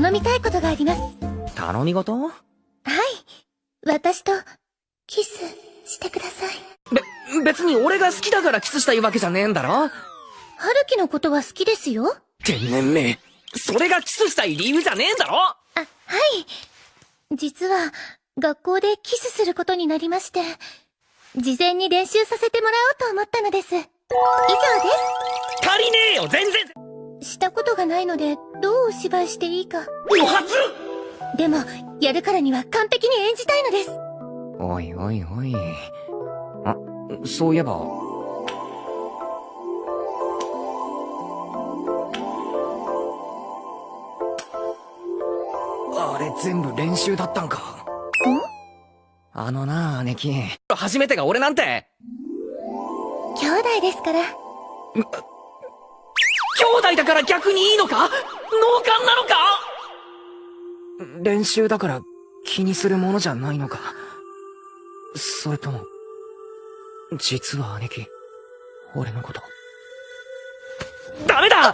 頼みたいことがあります。頼み事？はい。私と、キス、してください。べ、別に俺が好きだからキスしたいわけじゃねえんだろ？春樹のことは好きですよ。天然め。それがキスしたい理由じゃねえんだろ？あ、はい。実は、学校でキスすることになりまして、事前に練習させてもらおうと思ったのです。以上で足りねえよ全然す。したことがないので、どうお芝居していいか。お初でも、やるからには完璧に演じたいのです。おいおいおい。あ、そういえば。あれ全部練習だったんか。ん？あのな、姉貴。初めてが俺なんて兄弟ですから。兄弟だから逆にいいのか？脳幹なのか？練習だから気にするものじゃないのか？それとも、実は姉貴、俺のこと。ダメだ